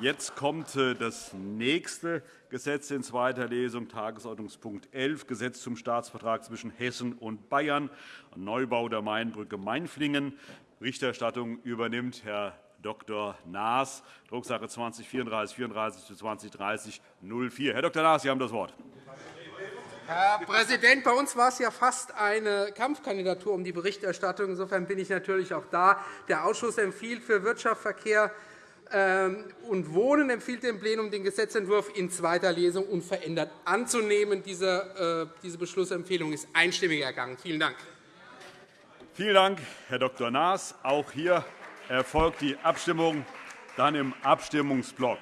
Jetzt kommt äh, das nächste Gesetz in zweiter Lesung, Tagesordnungspunkt 11, Gesetz zum Staatsvertrag zwischen Hessen und Bayern, Neubau der Mainbrücke Mainflingen. Berichterstattung übernimmt Herr Dr. Naas, Drucksache 20 34 34 zu 2030 04. Herr Dr. Naas, Sie haben das Wort. Herr Präsident, bei uns war es ja fast eine Kampfkandidatur um die Berichterstattung. Insofern bin ich natürlich auch da. Der Ausschuss empfiehlt für Wirtschaft, Verkehr und Wohnen empfiehlt dem Plenum, den Gesetzentwurf in zweiter Lesung unverändert anzunehmen. Diese äh, Beschlussempfehlung ist einstimmig ergangen. Vielen Dank. Vielen Dank, Herr Dr. Naas. Auch hier erfolgt die Abstimmung dann im Abstimmungsblock.